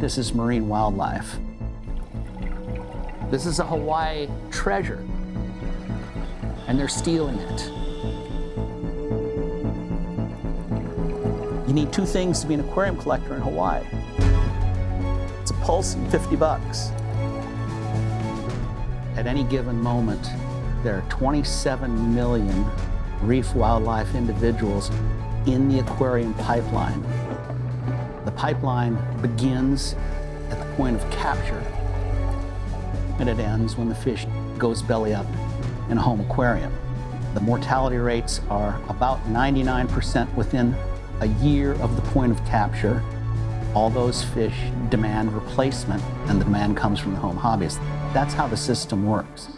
This is marine wildlife. This is a Hawaii treasure, and they're stealing it. You need two things to be an aquarium collector in Hawaii. It's a pulse and 50 bucks. At any given moment, there are 27 million reef wildlife individuals in the aquarium pipeline. Pipeline begins at the point of capture and it ends when the fish goes belly up in a home aquarium. The mortality rates are about 99% within a year of the point of capture. All those fish demand replacement and the demand comes from the home hobbyist. That's how the system works.